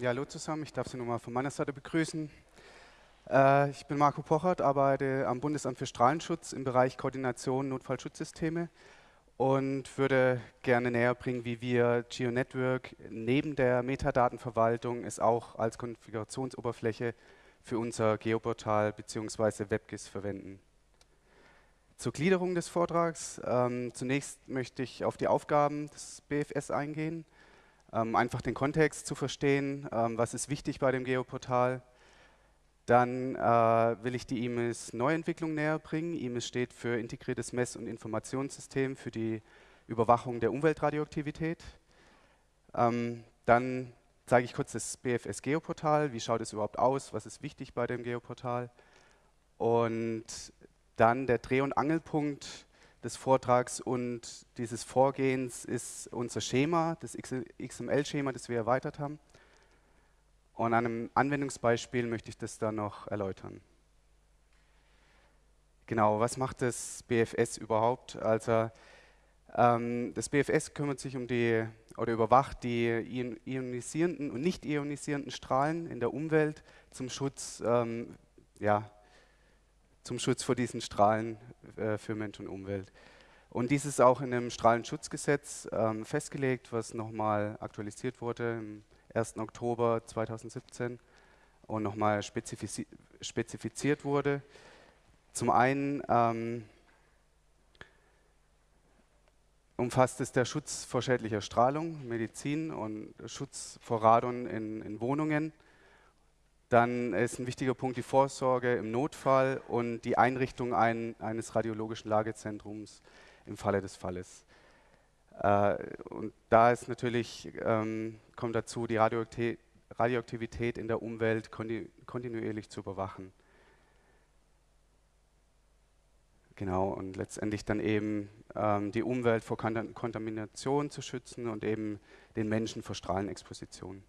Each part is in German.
Ja, hallo zusammen. Ich darf Sie nochmal von meiner Seite begrüßen. Äh, ich bin Marco Pochert, arbeite am Bundesamt für Strahlenschutz im Bereich Koordination Notfallschutzsysteme und würde gerne näher bringen, wie wir GeoNetwork neben der Metadatenverwaltung es auch als Konfigurationsoberfläche für unser Geoportal bzw. WebGIS verwenden. Zur Gliederung des Vortrags. Ähm, zunächst möchte ich auf die Aufgaben des BFS eingehen ähm, einfach den Kontext zu verstehen, ähm, was ist wichtig bei dem Geoportal. Dann äh, will ich die IMIS Neuentwicklung näher bringen. IMIS steht für Integriertes Mess- und Informationssystem für die Überwachung der Umweltradioaktivität. Ähm, dann zeige ich kurz das BFS Geoportal. Wie schaut es überhaupt aus? Was ist wichtig bei dem Geoportal? Und dann der Dreh- und Angelpunkt des Vortrags und dieses Vorgehens ist unser Schema, das XML-Schema, das wir erweitert haben. Und an einem Anwendungsbeispiel möchte ich das dann noch erläutern. Genau, was macht das BFS überhaupt? Also ähm, das BFS kümmert sich um die oder überwacht die ionisierenden und nicht ionisierenden Strahlen in der Umwelt zum Schutz ähm, ja, zum Schutz vor diesen Strahlen äh, für Mensch und Umwelt. Und dies ist auch in dem Strahlenschutzgesetz ähm, festgelegt, was nochmal aktualisiert wurde im 1. Oktober 2017 und nochmal spezifiz spezifiziert wurde. Zum einen ähm, umfasst es der Schutz vor schädlicher Strahlung, Medizin und Schutz vor Radon in, in Wohnungen. Dann ist ein wichtiger Punkt die Vorsorge im Notfall und die Einrichtung ein, eines radiologischen Lagezentrums im Falle des Falles. Äh, und da ist natürlich, ähm, kommt dazu, die Radioaktivität, Radioaktivität in der Umwelt kontinuierlich zu überwachen. Genau, und letztendlich dann eben ähm, die Umwelt vor Kontamination zu schützen und eben den Menschen vor Strahlenexposition.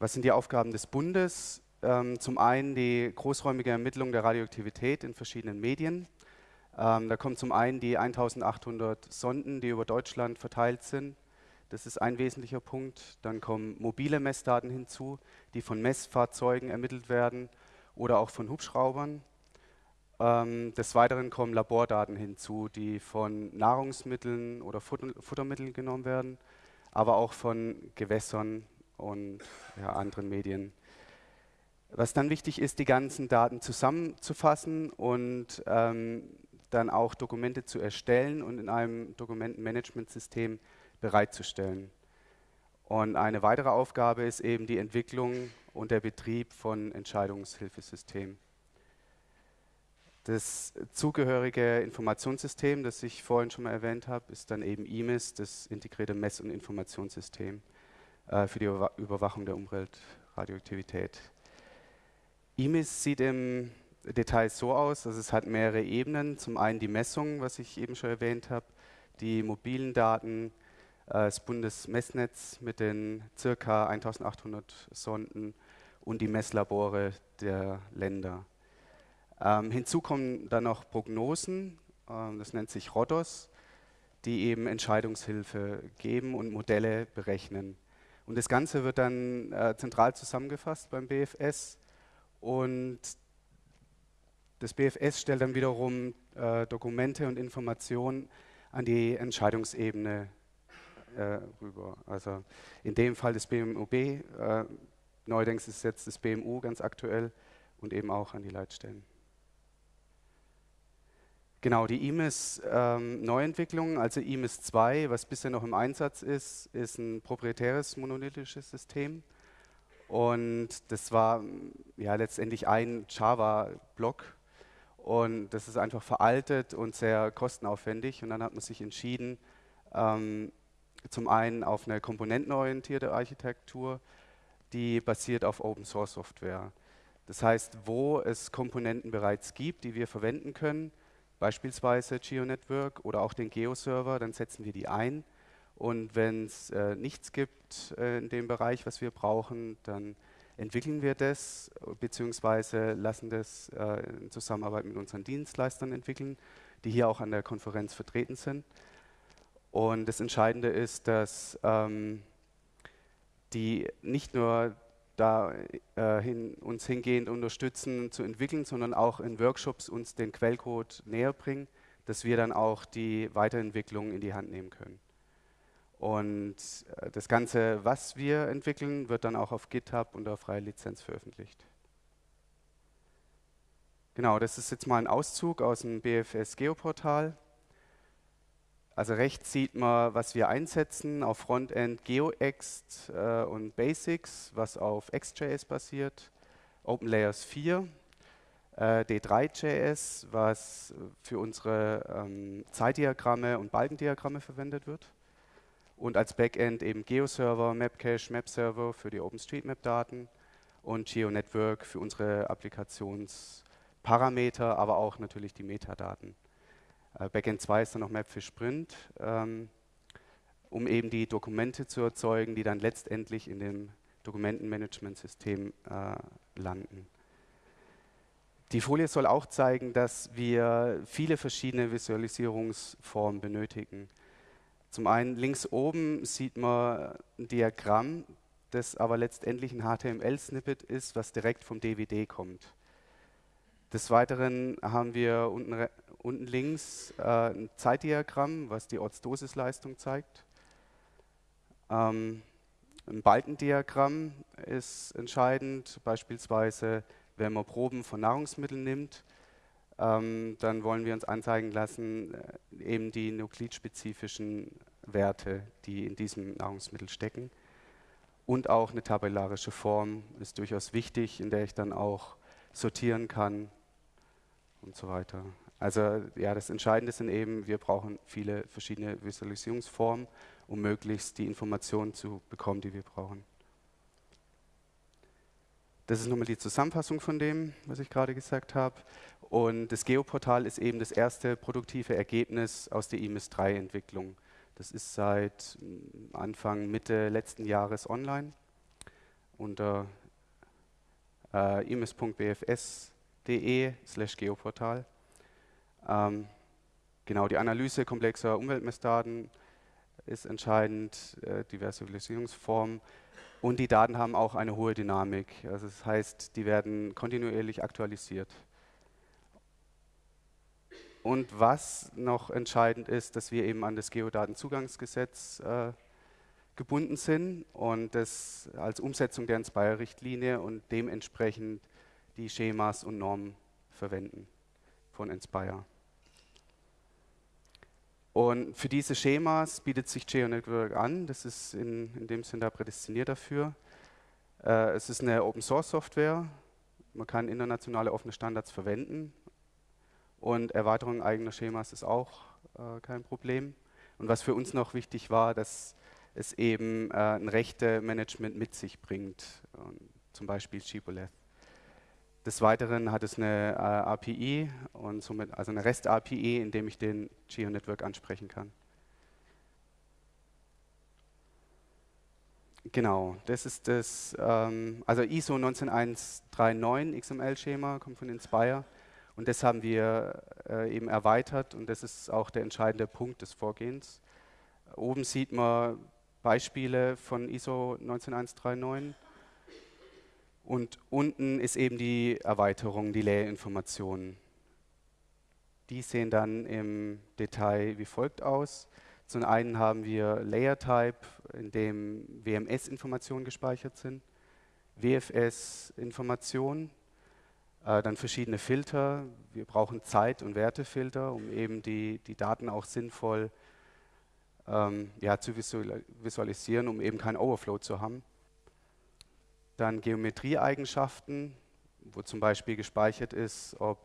Was sind die Aufgaben des Bundes? Ähm, zum einen die großräumige Ermittlung der Radioaktivität in verschiedenen Medien. Ähm, da kommen zum einen die 1800 Sonden, die über Deutschland verteilt sind. Das ist ein wesentlicher Punkt. Dann kommen mobile Messdaten hinzu, die von Messfahrzeugen ermittelt werden oder auch von Hubschraubern. Ähm, des Weiteren kommen Labordaten hinzu, die von Nahrungsmitteln oder Futter Futtermitteln genommen werden, aber auch von Gewässern und ja, anderen Medien. Was dann wichtig ist, die ganzen Daten zusammenzufassen und ähm, dann auch Dokumente zu erstellen und in einem Dokumentenmanagementsystem bereitzustellen. Und eine weitere Aufgabe ist eben die Entwicklung und der Betrieb von Entscheidungshilfesystemen. Das zugehörige Informationssystem, das ich vorhin schon mal erwähnt habe, ist dann eben IMIS, das integrierte Mess- und Informationssystem für die Überwachung der Umweltradioaktivität. IMIS sieht im Detail so aus, dass es hat mehrere Ebenen. Zum einen die Messung, was ich eben schon erwähnt habe, die mobilen Daten, äh, das Bundesmessnetz mit den ca. 1800 Sonden und die Messlabore der Länder. Ähm, hinzu kommen dann noch Prognosen, äh, das nennt sich RODOS, die eben Entscheidungshilfe geben und Modelle berechnen. Und das Ganze wird dann äh, zentral zusammengefasst beim BFS und das BFS stellt dann wiederum äh, Dokumente und Informationen an die Entscheidungsebene äh, rüber. Also in dem Fall das BMUB, äh, neuerdings ist jetzt das BMU ganz aktuell und eben auch an die Leitstellen. Genau, die IMIS-Neuentwicklung, ähm, also IMIS 2, was bisher noch im Einsatz ist, ist ein proprietäres monolithisches System. Und das war ja letztendlich ein Java-Block. Und das ist einfach veraltet und sehr kostenaufwendig. Und dann hat man sich entschieden, ähm, zum einen auf eine komponentenorientierte Architektur, die basiert auf Open Source Software. Das heißt, wo es Komponenten bereits gibt, die wir verwenden können, beispielsweise GeoNetwork oder auch den Geo-Server, dann setzen wir die ein. Und wenn es äh, nichts gibt äh, in dem Bereich, was wir brauchen, dann entwickeln wir das beziehungsweise lassen das äh, in Zusammenarbeit mit unseren Dienstleistern entwickeln, die hier auch an der Konferenz vertreten sind. Und das Entscheidende ist, dass ähm, die nicht nur da äh, uns hingehend unterstützen zu entwickeln, sondern auch in Workshops uns den Quellcode näher bringen, dass wir dann auch die Weiterentwicklung in die Hand nehmen können. Und äh, das Ganze, was wir entwickeln, wird dann auch auf GitHub unter freier Lizenz veröffentlicht. Genau, das ist jetzt mal ein Auszug aus dem BFS Geoportal. Also rechts sieht man, was wir einsetzen auf Frontend GeoExt äh, und Basics, was auf XJS basiert, OpenLayers 4, äh, D3.js, was für unsere ähm, Zeitdiagramme und Balkendiagramme verwendet wird und als Backend eben GeoServer, Mapcache, MapServer für die OpenStreetMap-Daten und GeoNetwork für unsere Applikationsparameter, aber auch natürlich die Metadaten. Äh, Backend 2 ist dann noch Map für Sprint, ähm, um eben die Dokumente zu erzeugen, die dann letztendlich in dem Dokumentenmanagementsystem äh, landen. Die Folie soll auch zeigen, dass wir viele verschiedene Visualisierungsformen benötigen. Zum einen links oben sieht man ein Diagramm, das aber letztendlich ein HTML-Snippet ist, was direkt vom DVD kommt. Des Weiteren haben wir unten unten links äh, ein Zeitdiagramm, was die Ortsdosisleistung zeigt. Ähm, ein Balkendiagramm ist entscheidend, beispielsweise wenn man Proben von Nahrungsmitteln nimmt, ähm, dann wollen wir uns anzeigen lassen, äh, eben die nuklidspezifischen Werte, die in diesem Nahrungsmittel stecken. Und auch eine tabellarische Form ist durchaus wichtig, in der ich dann auch sortieren kann und so weiter. Also ja, das Entscheidende sind eben, wir brauchen viele verschiedene Visualisierungsformen, um möglichst die Informationen zu bekommen, die wir brauchen. Das ist nochmal die Zusammenfassung von dem, was ich gerade gesagt habe. Und das Geoportal ist eben das erste produktive Ergebnis aus der IMIS 3-Entwicklung. Das ist seit mm, Anfang, Mitte letzten Jahres online unter äh, imis.bfs.de slash geoportal. Ähm, genau, die Analyse komplexer Umweltmessdaten ist entscheidend, äh, die Visualisierungsform. Und die Daten haben auch eine hohe Dynamik. Also das heißt, die werden kontinuierlich aktualisiert. Und was noch entscheidend ist, dass wir eben an das Geodatenzugangsgesetz äh, gebunden sind und das als Umsetzung der Inspire-Richtlinie und dementsprechend die Schemas und Normen verwenden von Inspire. Und für diese Schemas bietet sich GeoNetwork an. Das ist in, in dem Sinne da prädestiniert dafür. Äh, es ist eine Open-Source-Software. Man kann internationale offene Standards verwenden. Und Erweiterung eigener Schemas ist auch äh, kein Problem. Und was für uns noch wichtig war, dass es eben äh, ein Rechte-Management mit sich bringt, zum Beispiel Shibboleth. Des Weiteren hat es eine äh, API und somit also eine REST-API, in dem ich den Geo-Network ansprechen kann. Genau, das ist das, ähm, also ISO 19139 XML-Schema, kommt von Inspire und das haben wir äh, eben erweitert und das ist auch der entscheidende Punkt des Vorgehens. Oben sieht man Beispiele von ISO 19139 und unten ist eben die Erweiterung, die Layerinformationen. Die sehen dann im Detail wie folgt aus. Zum einen haben wir Layer-Type, in dem WMS-Informationen gespeichert sind, WFS-Informationen, äh, dann verschiedene Filter. Wir brauchen Zeit- und Wertefilter, um eben die, die Daten auch sinnvoll ähm, ja, zu visualisieren, um eben keinen Overflow zu haben. Dann Geometrieeigenschaften, wo zum Beispiel gespeichert ist, ob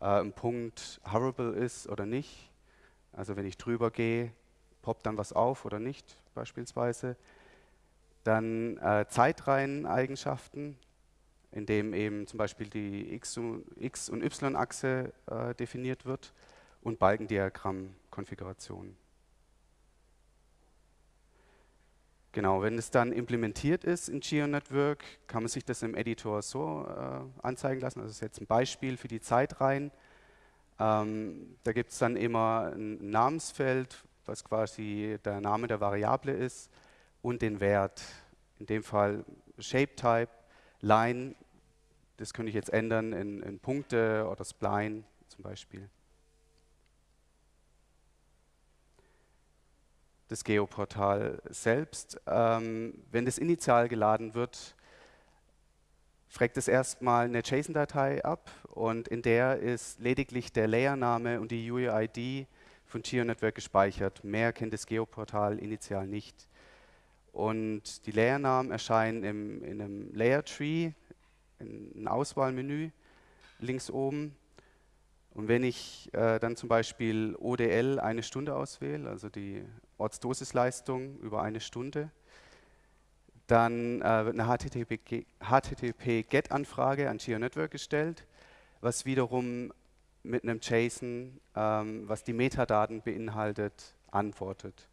äh, ein Punkt hoverable ist oder nicht. Also wenn ich drüber gehe, poppt dann was auf oder nicht beispielsweise. Dann äh, Zeitreiheneigenschaften, in dem eben zum Beispiel die X- und, Y-Achse äh, definiert wird und Balkendiagramm-Konfiguration. Genau, wenn es dann implementiert ist in GeoNetwork, kann man sich das im Editor so äh, anzeigen lassen. Also das ist jetzt ein Beispiel für die Zeitreihen. Ähm, da gibt es dann immer ein Namensfeld, was quasi der Name der Variable ist und den Wert. in dem Fall Shape-Type, Line, das könnte ich jetzt ändern in, in Punkte oder Spline zum Beispiel. Das Geoportal selbst, ähm, wenn das initial geladen wird, fragt es erstmal eine JSON-Datei ab und in der ist lediglich der Layername und die UUID von GeoNetwork gespeichert. Mehr kennt das Geoportal initial nicht. Und die Layernamen erscheinen im, in einem Layer Tree, in einem Auswahlmenü links oben. Und wenn ich äh, dann zum Beispiel ODL eine Stunde auswähle, also die Ortsdosisleistung über eine Stunde, dann äh, wird eine HTTP-GET-Anfrage an GeoNetwork gestellt, was wiederum mit einem JSON, ähm, was die Metadaten beinhaltet, antwortet.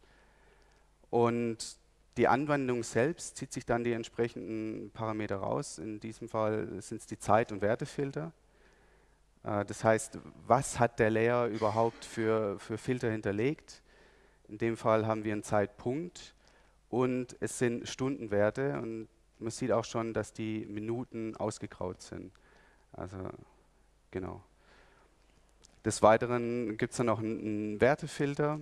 Und die Anwendung selbst zieht sich dann die entsprechenden Parameter raus. In diesem Fall sind es die Zeit- und Wertefilter. Äh, das heißt, was hat der Layer überhaupt für, für Filter hinterlegt? In dem Fall haben wir einen Zeitpunkt und es sind Stundenwerte und man sieht auch schon, dass die Minuten ausgegraut sind. Also genau. Des Weiteren gibt es dann noch einen, Wertefilter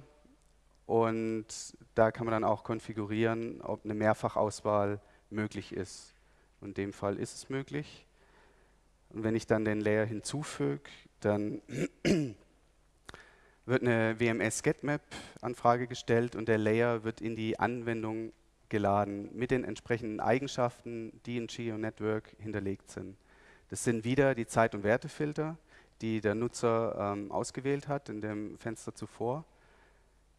und da kann man dann auch konfigurieren, ob eine Mehrfachauswahl möglich ist. In dem Fall ist es möglich. Und wenn ich dann den Layer hinzufüge, dann wird eine WMS-GetMap-Anfrage gestellt und der Layer wird in die Anwendung geladen mit den entsprechenden Eigenschaften, die in GeoNetwork hinterlegt sind. Das sind wieder die Zeit- und Wertefilter, die der Nutzer ähm, ausgewählt hat in dem Fenster zuvor,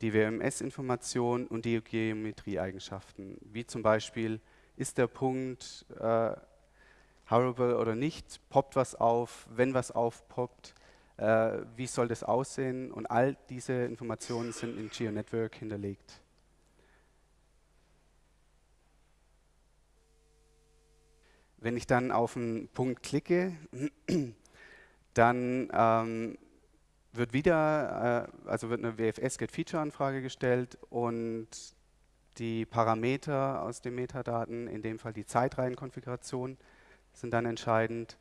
die WMS-Information und die Geometrie-Eigenschaften, wie zum Beispiel, ist der Punkt äh, hoverable oder nicht, poppt was auf, wenn was aufpoppt, äh, wie soll das aussehen und all diese Informationen sind in GeoNetwork hinterlegt. Wenn ich dann auf einen Punkt klicke, dann ähm, wird wieder, äh, also wird eine WFS-Get-Feature-Anfrage gestellt und die Parameter aus den Metadaten, in dem Fall die Zeitreihenkonfiguration, sind dann entscheidend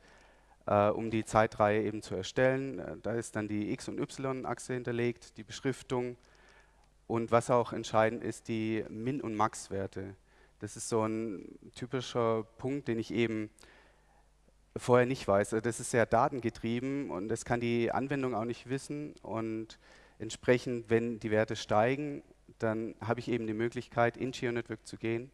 äh, um die Zeitreihe eben zu erstellen. Äh, da ist dann die X- und Y-Achse hinterlegt, die Beschriftung und was auch entscheidend ist, die Min- und Max-Werte. Das ist so ein typischer Punkt, den ich eben vorher nicht weiß. Also das ist sehr datengetrieben und das kann die Anwendung auch nicht wissen und entsprechend, wenn die Werte steigen, dann habe ich eben die Möglichkeit, in GeoNetwork zu gehen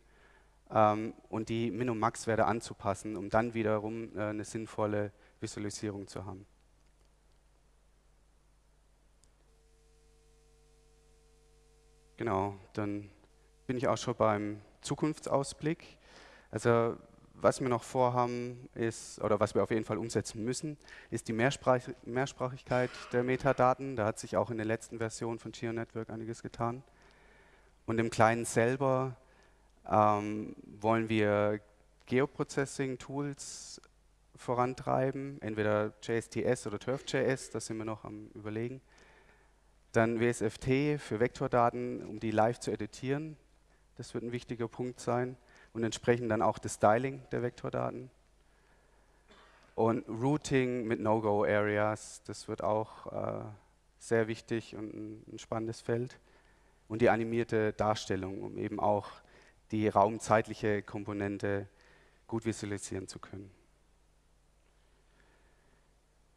ähm, und die Min- und Max-Werte anzupassen, um dann wiederum äh, eine sinnvolle Visualisierung zu haben. Genau, dann bin ich auch schon beim Zukunftsausblick. Also was wir noch vorhaben ist, oder was wir auf jeden Fall umsetzen müssen, ist die Mehrsprach Mehrsprachigkeit der Metadaten. Da hat sich auch in der letzten Version von GeoNetwork einiges getan. Und im Kleinen selber ähm, wollen wir Geoprocessing-Tools vorantreiben, entweder JSTS oder TurfJS, das sind wir noch am überlegen. Dann WSFT für Vektordaten, um die live zu editieren. Das wird ein wichtiger Punkt sein. Und entsprechend dann auch das Styling der Vektordaten. Und Routing mit No-Go-Areas, das wird auch äh, sehr wichtig und ein, ein spannendes Feld. Und die animierte Darstellung, um eben auch die raumzeitliche Komponente gut visualisieren zu können.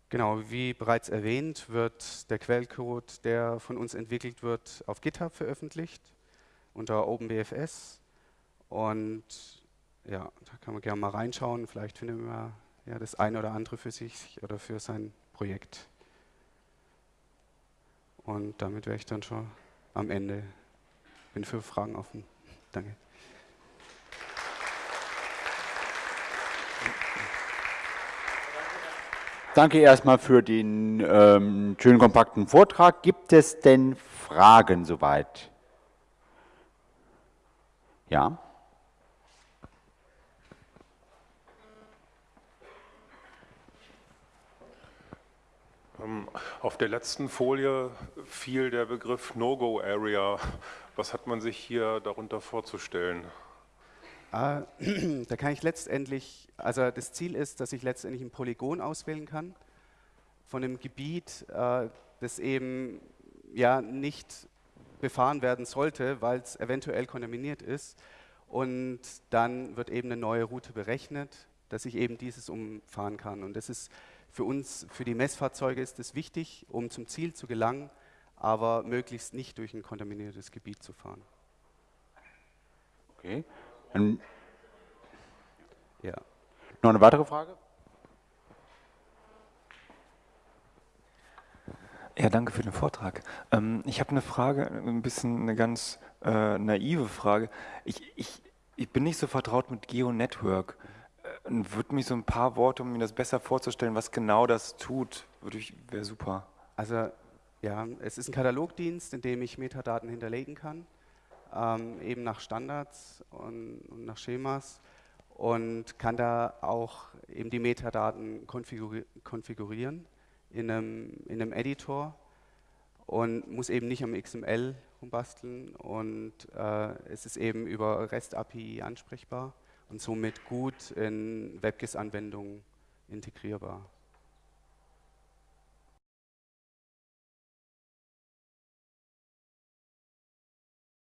Genau, wie bereits erwähnt, wird der Quellcode, der von uns entwickelt wird, auf GitHub veröffentlicht unter OpenBFS. Und ja, da kann man gerne mal reinschauen. Vielleicht findet man ja das eine oder andere für sich oder für sein Projekt. Und damit wäre ich dann schon am Ende. Bin für Fragen offen. Danke. Danke erstmal für den ähm, schönen kompakten Vortrag. Gibt es denn Fragen soweit? Ja? Ähm, auf der letzten Folie fiel der Begriff No-Go-Area. Was hat man sich hier darunter vorzustellen? Äh, da kann ich letztendlich, also das Ziel ist, dass ich letztendlich ein Polygon auswählen kann von einem Gebiet, äh, das eben ja nicht befahren werden sollte, weil es eventuell kontaminiert ist. Und dann wird eben eine neue Route berechnet, dass ich eben dieses umfahren kann. Und das ist für uns, für die Messfahrzeuge ist es wichtig, um zum Ziel zu gelangen, aber möglichst nicht durch ein kontaminiertes Gebiet zu fahren. Okay. Ja. noch eine weitere Frage? Ja, danke für den Vortrag. Ähm, ich habe eine Frage, ein bisschen eine ganz äh, naive Frage. Ich, ich, ich bin nicht so vertraut mit GeoNetwork. Äh, und würde mich so ein paar Worte, um mir das besser vorzustellen, was genau das tut, würde ich, wäre super. Also ja, es ist ein Katalogdienst, in dem ich Metadaten hinterlegen kann, ähm, eben nach Standards und, und nach Schemas und kann da auch eben die Metadaten konfiguri konfigurieren in einem, in einem Editor und muss eben nicht am XML rumbasteln und äh, es ist eben über REST API ansprechbar und somit gut in WebGIS-Anwendungen integrierbar.